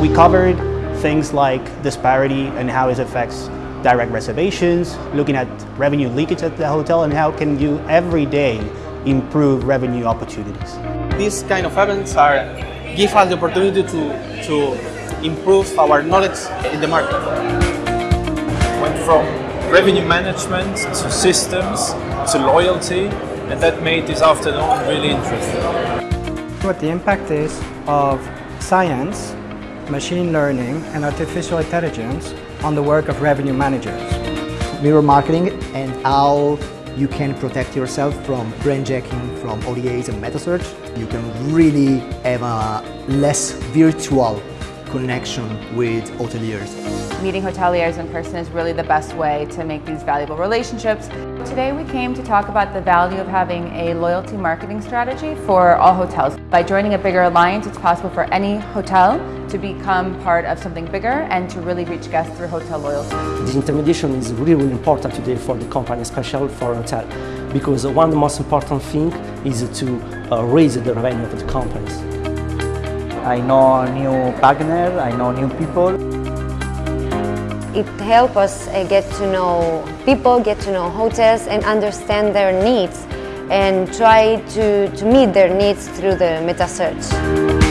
We covered things like disparity and how it affects direct reservations, looking at revenue leakage at the hotel and how can you every day improve revenue opportunities. These kind of events are give us the opportunity to, to improve our knowledge in the market. Went from revenue management to systems to loyalty and that made this afternoon really interesting. What the impact is of science, machine learning and artificial intelligence on the work of revenue managers. Mirror marketing and how you can protect yourself from brand jacking, from OTAs and meta search. You can really have a less virtual connection with hoteliers. Meeting hoteliers in person is really the best way to make these valuable relationships. Today we came to talk about the value of having a loyalty marketing strategy for all hotels. By joining a bigger alliance, it's possible for any hotel to become part of something bigger and to really reach guests through hotel loyalty. Disintermediation is really, really important today for the company, especially for hotel, because one of the most important thing is to uh, raise the revenue of the companies. I know new partner, I know new people. It helps us uh, get to know people, get to know hotels and understand their needs and try to, to meet their needs through the meta search.